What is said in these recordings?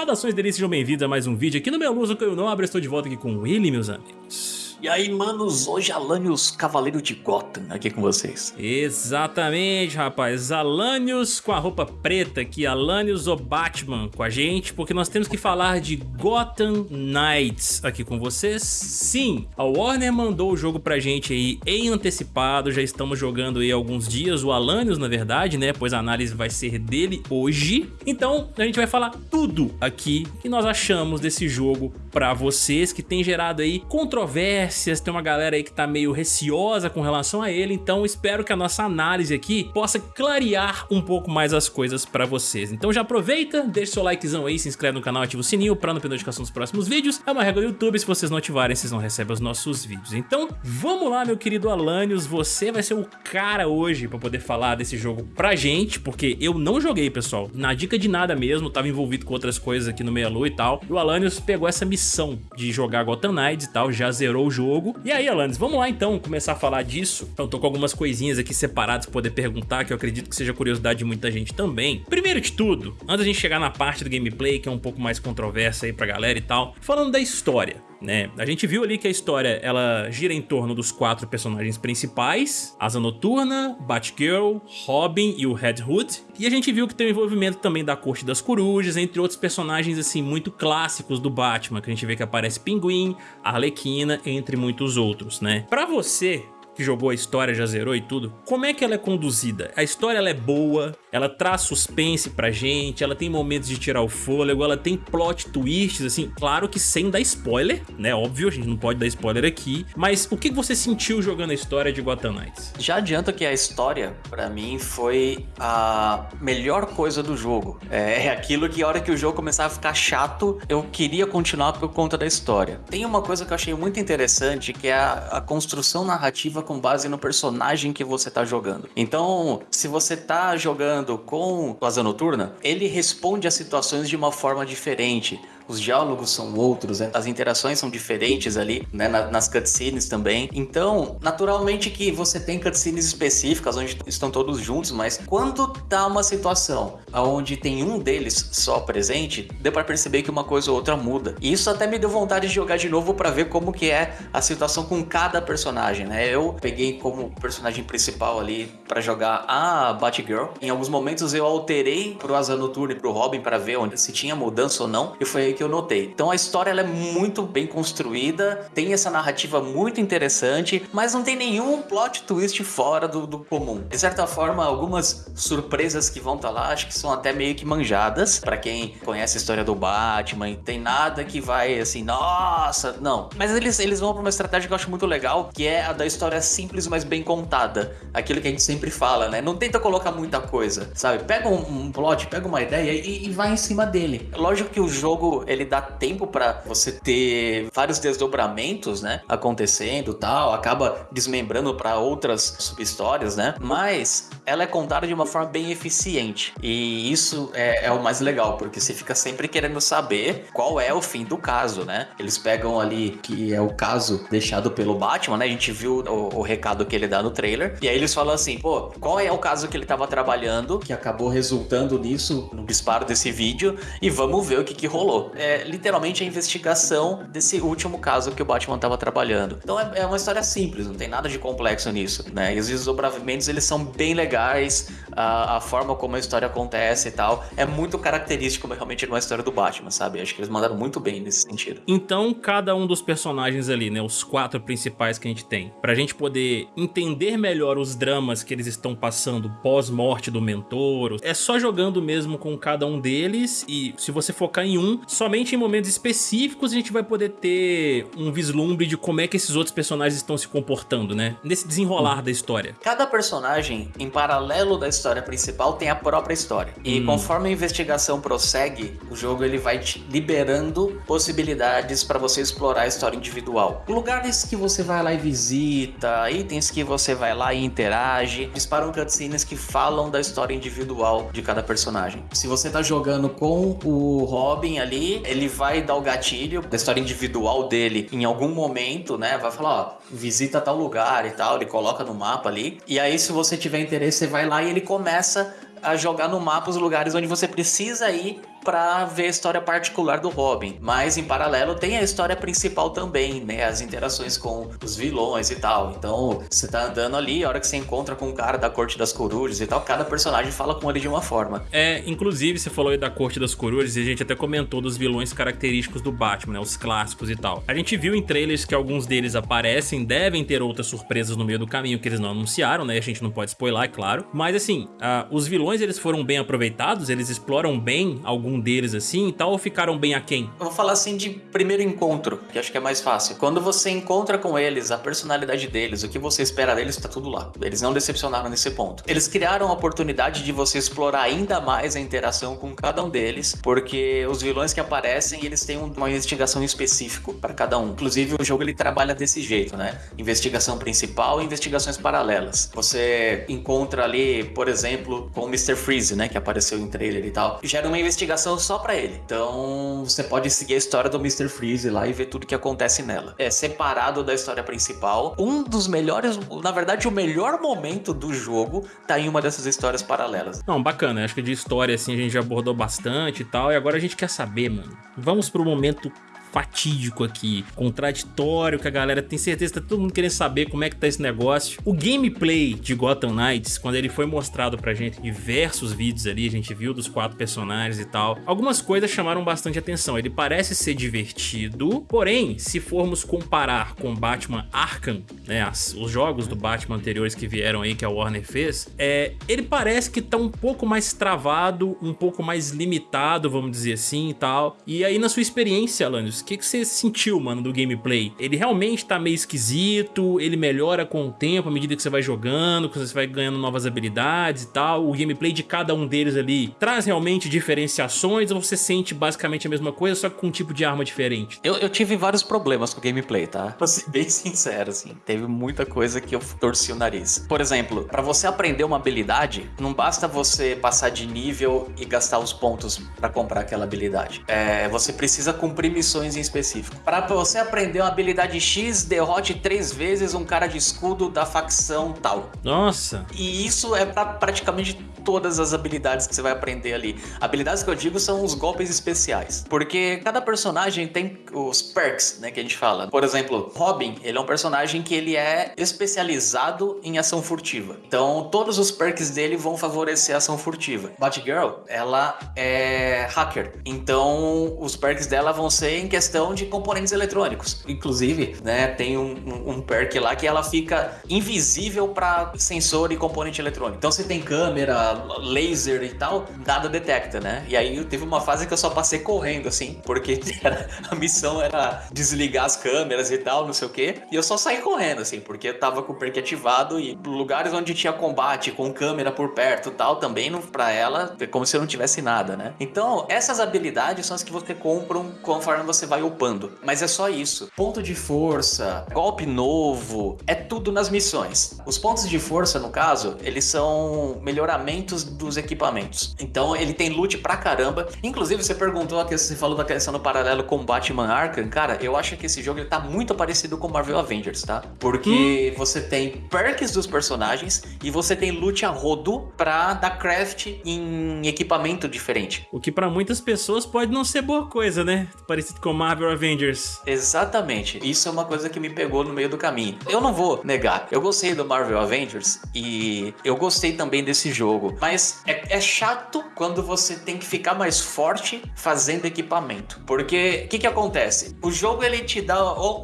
Saudações delícias, sejam bem-vindos a mais um vídeo aqui no meu Luso que eu não abro, estou de volta aqui com ele, meus amigos. E aí, manos, hoje Alanios Cavaleiro de Gotham aqui com vocês. Exatamente, rapaz. Alanios com a roupa preta aqui, Alanios o Batman com a gente, porque nós temos que falar de Gotham Knights aqui com vocês. Sim, a Warner mandou o jogo pra gente aí em antecipado, já estamos jogando aí alguns dias, o Alanios na verdade, né, pois a análise vai ser dele hoje. Então, a gente vai falar tudo aqui que nós achamos desse jogo pra vocês, que tem gerado aí controvérsia controvérsias, tem uma galera aí que tá meio receosa com relação a ele, então espero que a nossa análise aqui possa clarear um pouco mais as coisas pra vocês. Então já aproveita, deixa seu likezão aí, se inscreve no canal, ativa o sininho pra não perder notificação dos próximos vídeos. É uma regra do YouTube, se vocês não ativarem, vocês não recebem os nossos vídeos. Então vamos lá, meu querido Alanios, você vai ser o cara hoje pra poder falar desse jogo pra gente, porque eu não joguei, pessoal, na dica de nada mesmo, tava envolvido com outras coisas aqui no Meia Lua e tal, e o Alanios pegou essa missão de jogar Gotham Knights e tal, já zerou o jogo jogo. E aí, Alanis, vamos lá então começar a falar disso. Então tô com algumas coisinhas aqui separadas pra poder perguntar, que eu acredito que seja curiosidade de muita gente também. Primeiro de tudo, antes da gente chegar na parte do gameplay, que é um pouco mais controversa aí pra galera e tal, falando da história né? A gente viu ali que a história ela gira em torno dos quatro personagens principais, Asa Noturna, Batgirl, Robin e o Red Hood. E a gente viu que tem o envolvimento também da Corte das Corujas, entre outros personagens assim muito clássicos do Batman, que a gente vê que aparece Pinguim, Arlequina, entre muitos outros, né? Pra você, que jogou a história, já zerou e tudo, como é que ela é conduzida? A história ela é boa, ela traz suspense pra gente, ela tem momentos de tirar o fôlego, ela tem plot twists, assim, claro que sem dar spoiler, né, óbvio, a gente não pode dar spoiler aqui, mas o que você sentiu jogando a história de Gotham Knights? Já adianto que a história, pra mim, foi a melhor coisa do jogo. É, é aquilo que a hora que o jogo começava a ficar chato, eu queria continuar por conta da história. Tem uma coisa que eu achei muito interessante, que é a, a construção narrativa com base no personagem que você tá jogando. Então, se você tá jogando com o Asa Noturna, ele responde às situações de uma forma diferente os diálogos são outros, né? as interações são diferentes ali, né? nas cutscenes também. Então, naturalmente que você tem cutscenes específicas onde estão todos juntos, mas quando tá uma situação onde tem um deles só presente, deu para perceber que uma coisa ou outra muda. E isso até me deu vontade de jogar de novo para ver como que é a situação com cada personagem, né? Eu peguei como personagem principal ali para jogar a Batgirl. Em alguns momentos eu alterei pro Asa Noturna e pro Robin para ver onde se tinha mudança ou não. E foi aí que eu notei. Então a história ela é muito bem construída, tem essa narrativa muito interessante, mas não tem nenhum plot twist fora do, do comum. De certa forma, algumas surpresas que vão estar tá lá, acho que são até meio que manjadas, para quem conhece a história do Batman, tem nada que vai assim, nossa, não. Mas eles, eles vão para uma estratégia que eu acho muito legal, que é a da história simples, mas bem contada. Aquilo que a gente sempre fala, né? Não tenta colocar muita coisa, sabe? Pega um, um plot, pega uma ideia e, e vai em cima dele. Lógico que o jogo, ele dá tempo para você ter vários desdobramentos, né, acontecendo, tal, acaba desmembrando para outras subhistórias, né? Mas ela é contada de uma forma bem eficiente. E isso é, é, o mais legal, porque você fica sempre querendo saber qual é o fim do caso, né? Eles pegam ali que é o caso deixado pelo Batman, né? A gente viu o, o recado que ele dá no trailer. E aí eles falam assim, pô, qual é o caso que ele tava trabalhando, que acabou resultando nisso, no disparo desse vídeo, e vamos ver o que que rolou é literalmente a investigação desse último caso que o Batman estava trabalhando. Então é, é, uma história simples, não tem nada de complexo nisso, né? E os desdobramentos eles são bem legais, a, a, forma como a história acontece e tal, é muito característico realmente de uma história do Batman, sabe? Acho que eles mandaram muito bem nesse sentido. Então, cada um dos personagens ali, né, os quatro principais que a gente tem, pra gente poder entender melhor os dramas que eles estão passando pós-morte do mentor, é só jogando mesmo com cada um deles e se você focar em um, somente em momentos específicos a gente vai poder ter um vislumbre de como é que esses outros personagens estão se comportando, né? Nesse desenrolar hum. da história. Cada personagem, em paralelo da história principal, tem a própria história. E hum. conforme a investigação prossegue, o jogo ele vai te liberando possibilidades para você explorar a história individual. Lugares que você vai lá e visita, itens que você vai lá e interage, disparam cutscenes que falam da história individual de cada personagem. Se você tá jogando com o Robin ali, ele vai dar o gatilho da história individual dele em algum momento, né? Vai falar, ó, visita tal lugar e tal, ele coloca no mapa ali. E aí, se você tiver interesse, você vai lá e ele começa a jogar no mapa os lugares onde você precisa ir para ver a história particular do Robin. Mas em paralelo tem a história principal também, né? As interações com os vilões e tal. Então você tá andando ali, a hora que você encontra com o cara da Corte das Corujas e tal, cada personagem fala com ele de uma forma. É, inclusive você falou aí da Corte das Corujas e a gente até comentou dos vilões característicos do Batman, né? Os clássicos e tal. A gente viu em trailers que alguns deles aparecem, devem ter outras surpresas no meio do caminho que eles não anunciaram, né? A gente não pode spoiler, é claro. Mas assim, uh, os vilões eles foram bem aproveitados, eles exploram bem algum deles assim e tal, ou ficaram bem aquém? Eu vou falar assim de primeiro encontro, que acho que é mais fácil. Quando você encontra com eles, a personalidade deles, o que você espera deles, tá tudo lá. Eles não decepcionaram nesse ponto. Eles criaram a oportunidade de você explorar ainda mais a interação com cada um deles, porque os vilões que aparecem, eles têm uma investigação específica para cada um. Inclusive, o jogo ele trabalha desse jeito, né? Investigação principal e investigações paralelas. Você encontra ali, por exemplo, com o Mr. Freeze, né, que apareceu em trailer e tal, gera uma investigação só para ele. Então, você pode seguir a história do Mr. Freeze lá e ver tudo que acontece nela. É separado da história principal. Um dos melhores, na verdade, o melhor momento do jogo tá em uma dessas histórias paralelas. Não, bacana. Acho que de história assim a gente já abordou bastante e tal. E agora a gente quer saber, mano. Vamos pro momento fatídico aqui, contraditório, que a galera tem certeza que tá todo mundo querendo saber como é que tá esse negócio. O gameplay de Gotham Knights, quando ele foi mostrado pra gente em diversos vídeos ali, a gente viu dos quatro personagens e tal, algumas coisas chamaram bastante atenção. Ele parece ser divertido, porém, se formos comparar com Batman Arkham, né, as, os jogos do Batman anteriores que vieram aí, que a Warner fez, é, ele parece que tá um pouco mais travado, um pouco mais limitado, vamos dizer assim e tal. E aí na sua experiência, Alanis, o que, que você sentiu, mano, do gameplay? Ele realmente tá meio esquisito, ele melhora com o tempo à medida que você vai jogando, que você vai ganhando novas habilidades e tal. O gameplay de cada um deles ali traz realmente diferenciações ou você sente basicamente a mesma coisa, só que com um tipo de arma diferente? Eu, eu tive vários problemas com o gameplay, tá? Pra ser bem sincero, assim. Teve muita coisa que eu torci o nariz. Por exemplo, para você aprender uma habilidade, não basta você passar de nível e gastar os pontos para comprar aquela habilidade. É, você precisa cumprir missões em específico. Para você aprender uma habilidade X, derrote três vezes um cara de escudo da facção tal. Nossa! E isso é para praticamente todas as habilidades que você vai aprender ali. Habilidades que eu digo são os golpes especiais. Porque cada personagem tem os perks, né, que a gente fala. Por exemplo, Robin, ele é um personagem que ele é especializado em ação furtiva. Então, todos os perks dele vão favorecer a ação furtiva. Batgirl, ela é hacker. Então, os perks dela vão ser em questão de componentes eletrônicos. Inclusive, né, tem um, um, um perk lá que ela fica invisível para sensor e componente eletrônico. Então, você tem câmera, laser e tal, nada detecta, né? E aí teve uma fase que eu só passei correndo, assim, porque era, a missão era desligar as câmeras e tal, não sei o quê. E eu só saí correndo, assim, porque eu tava com o perk ativado e lugares onde tinha combate com câmera por perto e tal, também não, pra ela, é como se eu não tivesse nada, né? Então, essas habilidades são as que você compram conforme você vai upando. Mas é só isso. Ponto de força, golpe novo, é tudo nas missões. Os pontos de força, no caso, eles são melhoramentos dos equipamentos. Então ele tem loot pra caramba. Inclusive você perguntou, você falou da questão do paralelo com Batman Arkham. Cara, eu acho que esse jogo ele tá muito parecido com Marvel Avengers, tá? Porque hum. você tem perks dos personagens e você tem loot a rodo pra dar craft em equipamento diferente. O que pra muitas pessoas pode não ser boa coisa, né? Parecido com Marvel Avengers. Exatamente. Isso é uma coisa que me pegou no meio do caminho. Eu não vou negar. Eu gostei do Marvel Avengers e eu gostei também desse jogo. Mas é, é, chato quando você tem que ficar mais forte fazendo equipamento. Porque o que, que acontece? O jogo ele te dá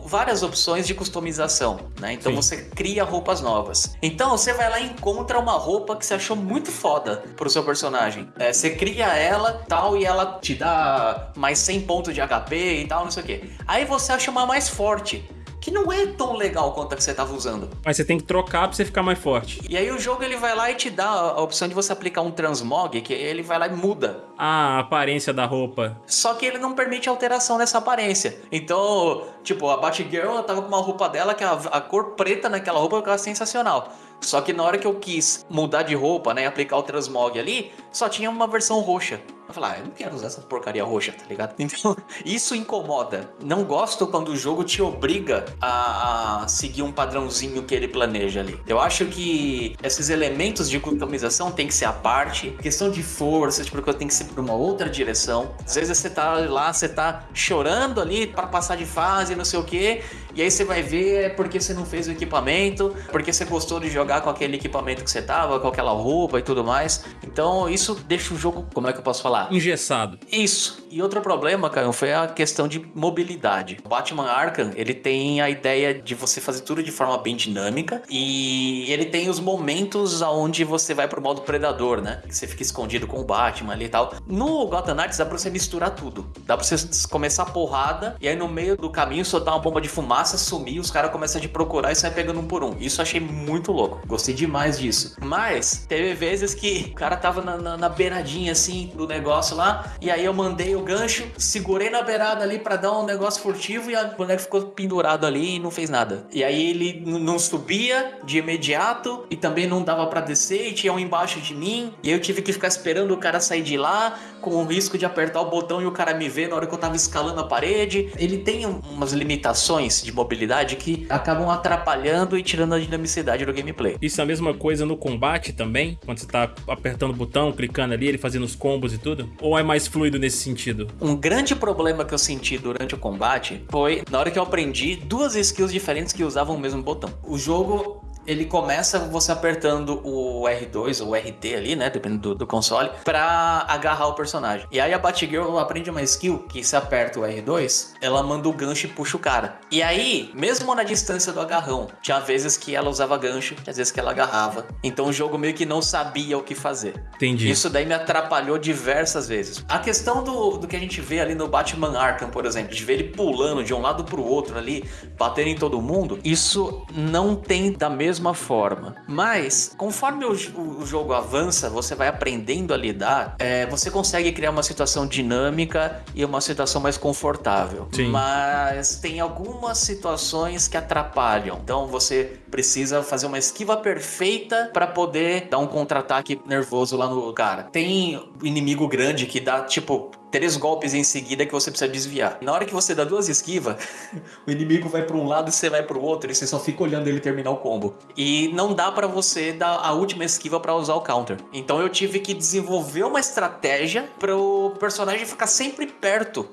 várias opções de customização, né? Então Sim. você cria roupas novas. Então você vai lá e encontra uma roupa que você achou muito foda pro seu personagem. É, você cria ela tal e ela te dá mais 100 pontos de HP e tal, não sei o que. Aí você acha uma mais forte que não é tão legal quanto a que você estava usando. Mas você tem que trocar para você ficar mais forte. E aí o jogo ele vai lá e te dá a opção de você aplicar um transmog, que ele vai lá e muda. Ah, a aparência da roupa. Só que ele não permite alteração nessa aparência. Então, tipo, a Batgirl ela tava com uma roupa dela que a, a cor preta naquela roupa ficava sensacional. Só que na hora que eu quis mudar de roupa, né, aplicar o transmog ali, só tinha uma versão roxa. Eu falo, ah, eu não quero usar essa porcaria roxa, tá ligado? Então, isso incomoda. Não gosto quando o jogo te obriga a, a seguir um padrãozinho que ele planeja ali. Eu acho que esses elementos de customização tem que ser a parte. Questão de força, tipo, tem que ser por uma outra direção. Às vezes você tá lá, você tá chorando ali para passar de fase, não sei o que, e aí você vai ver é porque você não fez o equipamento, porque você gostou de jogar com aquele equipamento que você tava, com aquela roupa e tudo mais. Então isso deixa o jogo, como é que eu posso falar? Engessado. Isso. E outro problema, Caio, foi a questão de mobilidade. O Batman Arkham, ele tem a ideia de você fazer tudo de forma bem dinâmica e ele tem os momentos aonde você vai pro modo predador, né? Que você fica escondido com o Batman ali e tal. No Gotham Knights dá pra você misturar tudo. Dá pra você começar a porrada e aí no meio do caminho soltar uma bomba de fumaça, sumir, os caras começam a te procurar e sai pegando um por um. Isso eu achei muito louco. Gostei demais disso. Mas teve vezes que o cara tava na, na, na beiradinha assim do negócio lá e aí eu mandei o gancho, segurei na beirada ali para dar um negócio furtivo e a boneca ficou pendurado ali e não fez nada. E aí ele não subia de imediato e também não dava para descer e tinha um embaixo de mim. E eu tive que ficar esperando o cara sair de lá com o risco de apertar o botão e o cara me ver na hora que eu tava escalando a parede. Ele tem umas limitações de mobilidade que acabam atrapalhando e tirando a dinamicidade do gameplay. Isso é a mesma coisa no combate também? Quando você tá apertando o botão, clicando ali, ele fazendo os combos e tudo? Ou é mais fluido nesse sentido? Um grande problema que eu senti durante o combate foi na hora que eu aprendi duas skills diferentes que usavam o mesmo botão. O jogo ele começa você apertando o R2 ou o RT ali, né, dependendo do, do, console, pra agarrar o personagem. E aí a Batgirl aprende uma skill que se aperta o R2, ela manda o gancho e puxa o cara. E aí, mesmo na distância do agarrão, tinha vezes que ela usava gancho, tinha vezes que ela agarrava. Então o jogo meio que não sabia o que fazer. Entendi. Isso daí me atrapalhou diversas vezes. A questão do, do que a gente vê ali no Batman Arkham, por exemplo, de ver ele pulando de um lado pro outro ali, batendo em todo mundo, isso não tem da mesma mesma forma. Mas, conforme o, o jogo avança, você vai aprendendo a lidar, é, você consegue criar uma situação dinâmica e uma situação mais confortável. Sim. Mas tem algumas situações que atrapalham. Então você precisa fazer uma esquiva perfeita para poder dar um contra-ataque nervoso lá no cara. Tem inimigo grande que dá tipo três golpes em seguida que você precisa desviar. Na hora que você dá duas esquivas, o inimigo vai para um lado e você vai para o outro e você só fica olhando ele terminar o combo. E não dá para você dar a última esquiva para usar o counter. Então eu tive que desenvolver uma estratégia para o personagem ficar sempre perto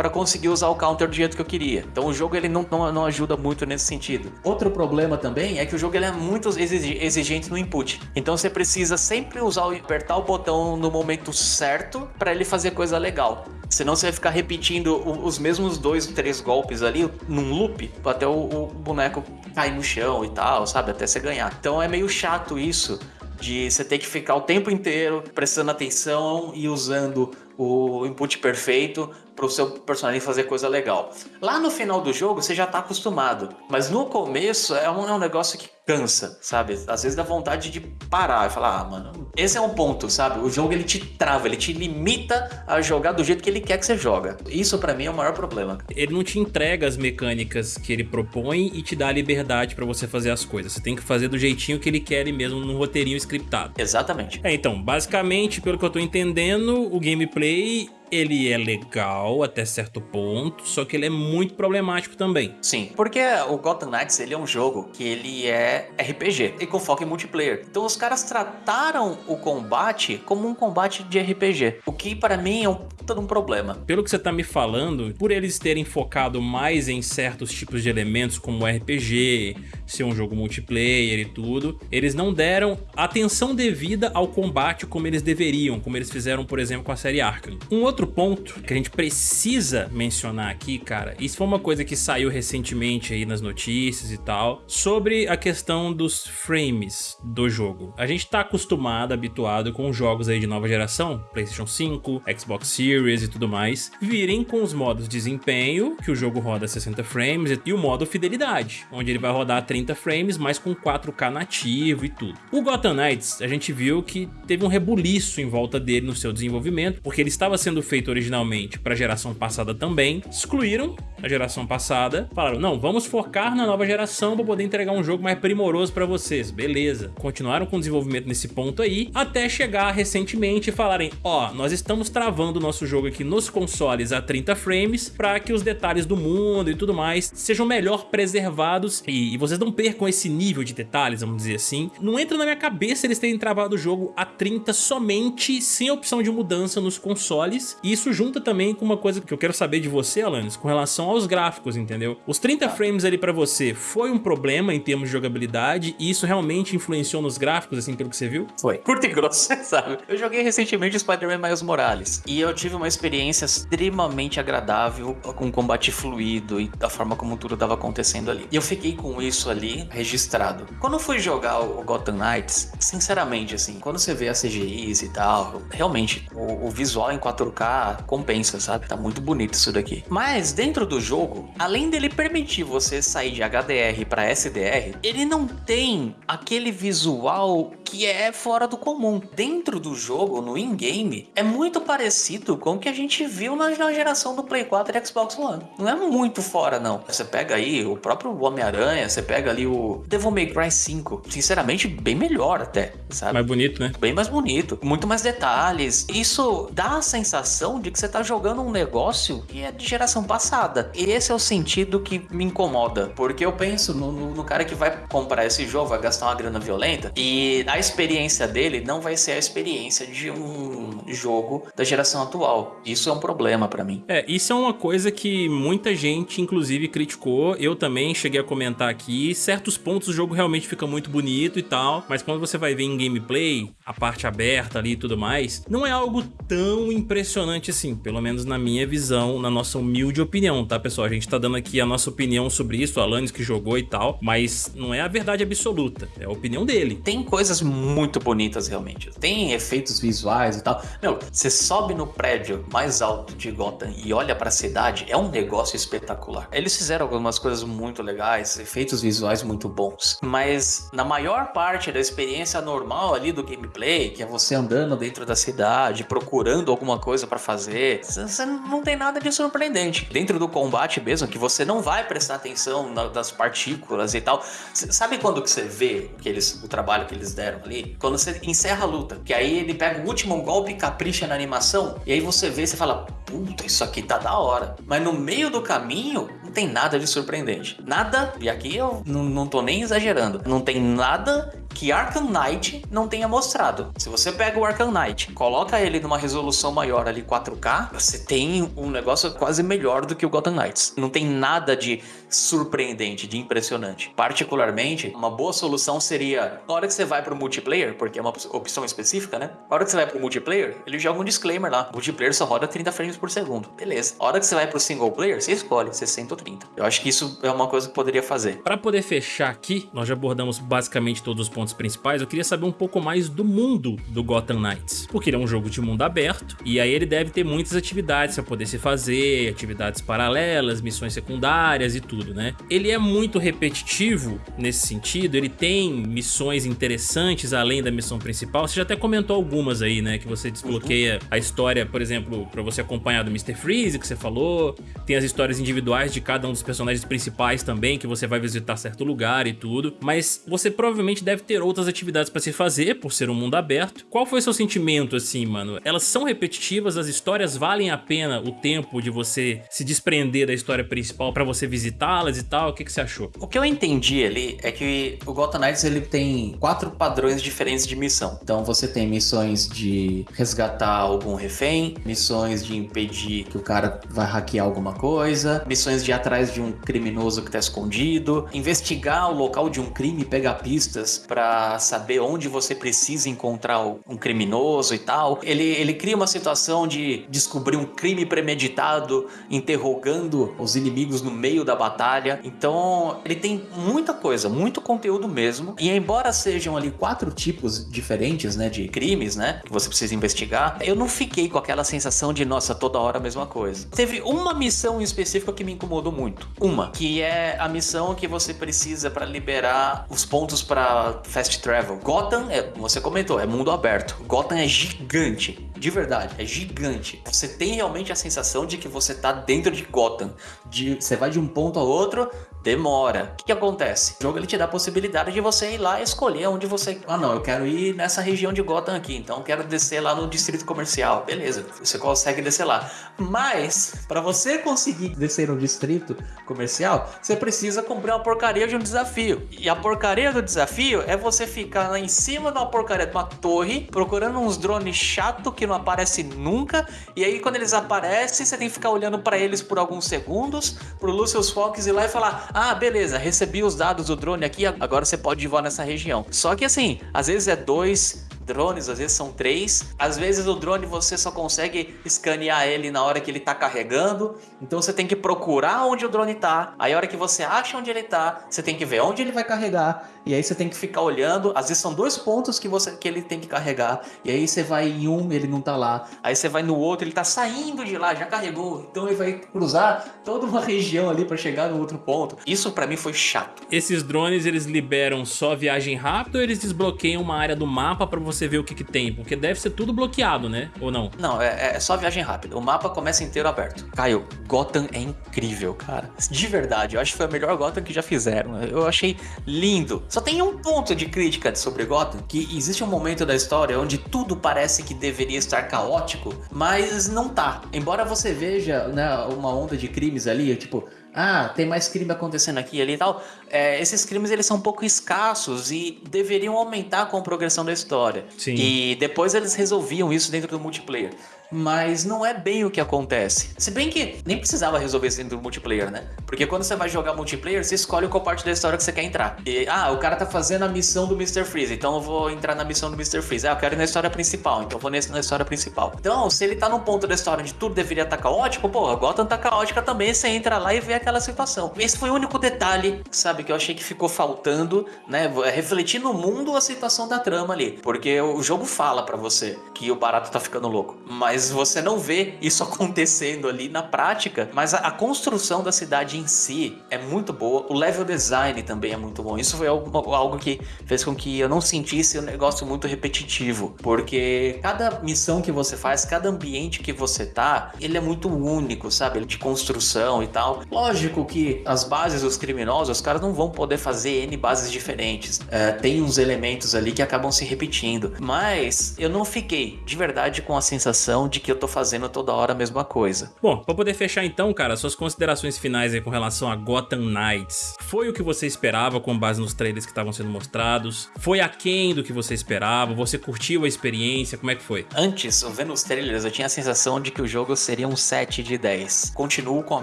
para conseguir usar o counter do jeito que eu queria. Então o jogo ele não, não, não, ajuda muito nesse sentido. Outro problema também é que o jogo ele é muito exigente no input. Então você precisa sempre usar o, apertar o botão no momento certo para ele fazer coisa legal. Senão você vai ficar repetindo os mesmos dois, três golpes ali num loop até o, o boneco cair no chão e tal, sabe? Até você ganhar. Então é meio chato isso de você ter que ficar o tempo inteiro prestando atenção e usando o input perfeito para o seu personagem fazer coisa legal. Lá no final do jogo você já está acostumado, mas no começo é um, é um, negócio que cansa, sabe? Às vezes dá vontade de parar e falar, ah, mano, esse é um ponto, sabe? O jogo ele te trava, ele te limita a jogar do jeito que ele quer que você joga. Isso para mim é o maior problema. Ele não te entrega as mecânicas que ele propõe e te dá a liberdade para você fazer as coisas. Você tem que fazer do jeitinho que ele quer mesmo num roteirinho scriptado. Exatamente. É, então, basicamente, pelo que eu tô entendendo, o gameplay ele é legal até certo ponto, só que ele é muito problemático também. Sim, porque o Gotham Knights ele é um jogo que ele é RPG e com foco em multiplayer. Então os caras trataram o combate como um combate de RPG, o que para mim é um todo um problema. Pelo que você tá me falando, por eles terem focado mais em certos tipos de elementos como RPG, ser um jogo multiplayer e tudo, eles não deram atenção devida ao combate como eles deveriam, como eles fizeram, por exemplo, com a série Arkham. Um outro ponto que a gente precisa mencionar aqui, cara, isso foi uma coisa que saiu recentemente aí nas notícias e tal, sobre a questão dos frames do jogo. A gente tá acostumado, habituado com jogos aí de nova geração, PlayStation 5, Xbox Series e tudo mais, virem com os modos desempenho, que o jogo roda 60 frames, e o modo fidelidade, onde ele vai rodar 30 30 frames, mas com 4K nativo e tudo. O Gotham Knights, a gente viu que teve um rebuliço em volta dele no seu desenvolvimento, porque ele estava sendo feito originalmente para a geração passada também, excluíram na geração passada, falaram, não, vamos focar na nova geração para poder entregar um jogo mais primoroso para vocês. Beleza. Continuaram com o desenvolvimento nesse ponto aí, até chegar recentemente e falarem, ó, oh, nós estamos travando o nosso jogo aqui nos consoles a 30 frames para que os detalhes do mundo e tudo mais sejam melhor preservados e, e vocês não percam esse nível de detalhes, vamos dizer assim. Não entra na minha cabeça eles terem travado o jogo a 30 somente sem opção de mudança nos consoles. E isso junta também com uma coisa que eu quero saber de você, Alanis, com relação aos gráficos, entendeu? Os 30 tá. frames ali pra você foi um problema em termos de jogabilidade e isso realmente influenciou nos gráficos, assim, pelo que você viu? Foi. Curto e grosso, sabe? Eu joguei recentemente Spider-Man Miles Morales e eu tive uma experiência extremamente agradável com combate fluido e da forma como tudo estava acontecendo ali. E eu fiquei com isso ali registrado. Quando eu fui jogar o Gotham Knights, sinceramente, assim, quando você vê as CGIs e tal, realmente, o, o visual em 4K compensa, sabe? Tá muito bonito isso daqui. Mas dentro do jogo, além dele permitir você sair de HDR para SDR, ele não tem aquele visual que é fora do comum. Dentro do jogo, no in-game, é muito parecido com o que a gente viu na, na geração do Play 4 e Xbox One. Não é muito fora, não. Você pega aí o próprio Homem-Aranha, você pega ali o Devil May Cry 5. Sinceramente, bem melhor até, sabe? Mais bonito, né? Bem mais bonito. Muito mais detalhes. Isso dá a sensação de que você tá jogando um negócio que é de geração passada. E esse é o sentido que me incomoda. Porque eu penso no, no, no cara que vai comprar esse jogo, vai gastar uma grana violenta. E a experiência dele não vai ser a experiência de um jogo da geração atual. Isso é um problema para mim. É, isso é uma coisa que muita gente, inclusive, criticou. Eu também cheguei a comentar aqui. Certos pontos o jogo realmente fica muito bonito e tal, mas quando você vai ver em gameplay, a parte aberta ali e tudo mais, não é algo tão impressionante assim, pelo menos na minha visão, na nossa humilde opinião, tá pessoal? A gente tá dando aqui a nossa opinião sobre isso, o Alanis que jogou e tal, mas não é a verdade absoluta, é a opinião dele. Tem coisas muito bonitas realmente, tem efeitos visuais e tal. Meu, você sobe no prédio mais alto de Gotham e olha pra cidade, é um negócio espetacular. Eles fizeram algumas coisas muito legais, efeitos visuais muito bons, mas na maior parte da experiência normal ali do gameplay, que é você andando dentro da cidade, procurando alguma coisa para fazer, você não tem nada de surpreendente. Dentro do combate mesmo, que você não vai prestar atenção das partículas e tal. Sabe quando que você vê que eles, o trabalho que eles deram ali? Quando você encerra a luta, que aí ele pega o último golpe e capricha na animação, e aí você vê e você fala, puta, isso aqui tá da hora. Mas no meio do caminho, não tem nada de surpreendente. Nada, e aqui eu não, não tô nem exagerando, não tem nada que Arkham Knight não tenha mostrado. Se você pega o Arkham Knight, coloca ele numa resolução maior ali 4K, você tem um negócio quase melhor do que o Gotham Knights. Não tem nada de surpreendente, de impressionante. Particularmente, uma boa solução seria, na hora que você vai pro multiplayer, porque é uma opção específica, né? Na hora que você vai pro multiplayer, ele joga um disclaimer lá. Multiplayer só roda 30 frames por segundo. Beleza. Na hora que você vai pro single player, você escolhe 60 ou 30. Eu acho que isso é uma coisa que poderia fazer. Para poder fechar aqui, nós já abordamos basicamente todos os pontos principais, eu queria saber um pouco mais do mundo do Gotham Knights. Porque ele é um jogo de mundo aberto, e aí ele deve ter muitas atividades para poder se fazer, atividades paralelas, missões secundárias e tudo, né? Ele é muito repetitivo nesse sentido, ele tem missões interessantes além da missão principal. Você já até comentou algumas aí, né? Que você desbloqueia uhum. a história, por exemplo, para você acompanhar do Mr. Freeze, que você falou. Tem as histórias individuais de cada um dos personagens principais também, que você vai visitar certo lugar e tudo. Mas você provavelmente deve ter outras atividades para se fazer, por ser um mundo aberto. Qual foi seu sentimento, assim, mano? Elas são repetitivas, as histórias valem a pena o tempo de você se desprender da história principal para você visitá-las e tal? O que, que você achou? O que eu entendi ali é que o Gotham Knights ele tem quatro padrões diferentes de missão. Então você tem missões de resgatar algum refém, missões de impedir que o cara vai hackear alguma coisa, missões de atrás de um criminoso que tá escondido, investigar o local de um crime pegar pistas para saber onde você precisa encontrar um criminoso e tal. Ele, ele cria uma situação de descobrir um crime premeditado, interrogando os inimigos no meio da batalha. Então, ele tem muita coisa, muito conteúdo mesmo. E embora sejam ali quatro tipos diferentes, né, de crimes, né, que você precisa investigar, eu não fiquei com aquela sensação de, nossa, toda hora a mesma coisa. Teve uma missão em específico que me incomodou muito. Uma, que é a missão que você precisa para liberar os pontos para fast travel. Gotham, é, você comentou, é mundo aberto. Gotham é gigante de verdade, é gigante. Você tem realmente a sensação de que você tá dentro de Gotham. De, você vai de um ponto ao outro, demora. O que, que, acontece? O jogo ele te dá a possibilidade de você ir lá e escolher onde você... Ah não, eu quero ir nessa região de Gotham aqui, então eu quero descer lá no distrito comercial. Beleza, você consegue descer lá. Mas, para você conseguir descer no distrito comercial, você precisa cumprir uma porcaria de um desafio. E a porcaria do desafio é você ficar lá em cima de uma porcaria de uma torre, procurando uns drones chato que não aparecem nunca, e aí quando eles aparecem, você tem que ficar olhando para eles por alguns segundos, pro Lucius Fox ir lá e falar ah, beleza, recebi os dados do drone aqui, agora você pode voar nessa região. Só que assim, às vezes é dois, drones, às vezes são três. Às vezes o drone você só consegue escanear ele na hora que ele está carregando. Então você tem que procurar onde o drone está. Aí a hora que você acha onde ele está, você tem que ver onde ele vai carregar. E aí você tem que ficar olhando. Às vezes são dois pontos que, você, que ele tem que carregar. E aí você vai em um, ele não está lá. Aí você vai no outro, ele está saindo de lá, já carregou. Então ele vai cruzar toda uma região ali para chegar no outro ponto. Isso para mim foi chato. Esses drones eles liberam só viagem rápida ou eles desbloqueiam uma área do mapa para você você ver o que, que tem? Porque deve ser tudo bloqueado, né? Ou não? Não, é, é só viagem rápida. O mapa começa inteiro aberto. Caio, Gotham é incrível, cara. De verdade, eu acho que foi a melhor Gotham que já fizeram. Eu achei lindo. Só tem um ponto de crítica sobre Gotham, que existe um momento da história onde tudo parece que deveria estar caótico, mas não tá. Embora você veja né, uma onda de crimes ali, tipo, ah, tem mais crime acontecendo aqui e ali e tal, é, esses crimes eles são um pouco escassos e deveriam aumentar com a progressão da história. Sim. E depois eles resolviam isso dentro do multiplayer mas não é bem o que acontece. Se bem que nem precisava resolver isso dentro do multiplayer, né? Porque quando você vai jogar multiplayer, você escolhe qual parte da história que você quer entrar. E, ah, o cara tá fazendo a missão do Mr. Freeze, então eu vou entrar na missão do Mr. Freeze. Ah, eu quero ir na história principal, então eu vou na história principal. Então, se ele tá num ponto da história onde tudo deveria estar tá caótico, pô, Gotham tá caótica também, você entra lá e vê aquela situação. Esse foi o único detalhe, sabe, que eu achei que ficou faltando, né? É refletir no mundo a situação da trama ali. Porque o jogo fala para você que o barato tá ficando louco. Mas mas você não vê isso acontecendo ali na prática. Mas a, a, construção da cidade em si é muito boa, o level design também é muito bom. Isso foi algo, algo que fez com que eu não sentisse um negócio muito repetitivo, porque cada missão que você faz, cada ambiente que você tá, ele é muito único, sabe? De construção e tal. Lógico que as bases dos criminosos, os caras não vão poder fazer N bases diferentes. É, tem uns elementos ali que acabam se repetindo, mas eu não fiquei de verdade com a sensação de que eu tô fazendo toda hora a mesma coisa. Bom, pra poder fechar então, cara, suas considerações finais aí com relação a Gotham Knights. Foi o que você esperava com base nos trailers que estavam sendo mostrados? Foi aquém do que você esperava? Você curtiu a experiência? Como é que foi? Antes, vendo os trailers, eu tinha a sensação de que o jogo seria um 7 de 10. Continuo com a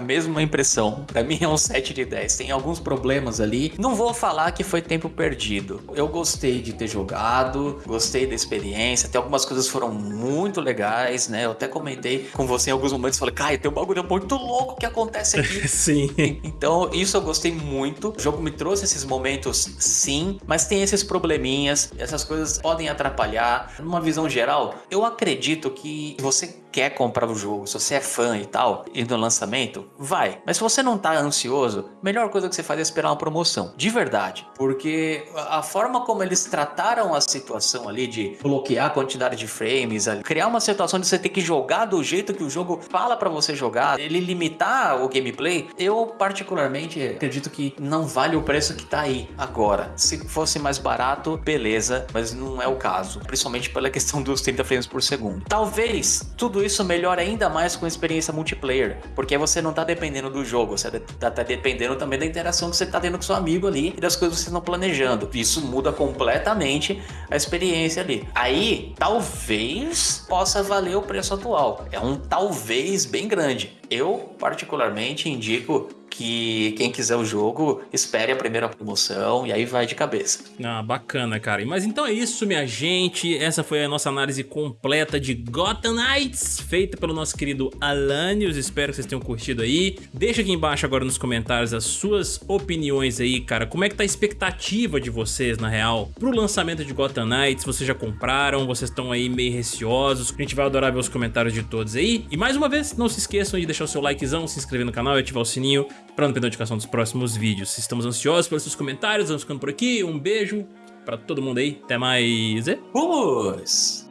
mesma impressão. Pra mim é um 7 de 10. Tem alguns problemas ali. Não vou falar que foi tempo perdido. Eu gostei de ter jogado, gostei da experiência. Tem algumas coisas foram muito legais, né? Né? Eu até comentei com você em alguns momentos, falei, Caio, tem um bagulho muito louco que acontece aqui. sim. Então, isso eu gostei muito. O jogo me trouxe esses momentos, sim, mas tem esses probleminhas, essas coisas podem atrapalhar. Numa visão geral, eu acredito que você quer comprar o jogo, se você é fã e tal, e no lançamento, vai. Mas se você não tá ansioso, melhor coisa que você faz é esperar uma promoção. De verdade. Porque a forma como eles trataram a situação ali de bloquear a quantidade de frames, criar uma situação de você ter que jogar do jeito que o jogo fala para você jogar, ele limitar o gameplay, eu particularmente acredito que não vale o preço que tá aí agora. Se fosse mais barato, beleza, mas não é o caso. Principalmente pela questão dos 30 frames por segundo. Talvez tudo isso melhore ainda mais com a experiência multiplayer, porque você não tá dependendo do jogo, você tá, tá dependendo também da interação que você tá tendo com seu amigo ali e das coisas que vocês estão planejando. Isso muda completamente a experiência ali. Aí, talvez possa valer o preço atual. É um talvez bem grande. Eu, particularmente, indico que quem quiser o jogo, espere a primeira promoção e aí vai de cabeça. Ah, bacana, cara. Mas então é isso, minha gente. Essa foi a nossa análise completa de Gotham Knights, feita pelo nosso querido Alanios. Espero que vocês tenham curtido aí. Deixa aqui embaixo agora nos comentários as suas opiniões aí, cara. Como é que tá a expectativa de vocês, na real, pro lançamento de Gotham Knights? Vocês já compraram? Vocês estão aí meio receosos? A gente vai adorar ver os comentários de todos aí. E mais uma vez, não se esqueçam de deixar o seu likezão, se inscrever no canal e ativar o sininho para não perder notificação dos próximos vídeos. Estamos ansiosos pelos seus comentários, vamos ficando por aqui. Um beijo para todo mundo aí. Até mais. Vamos!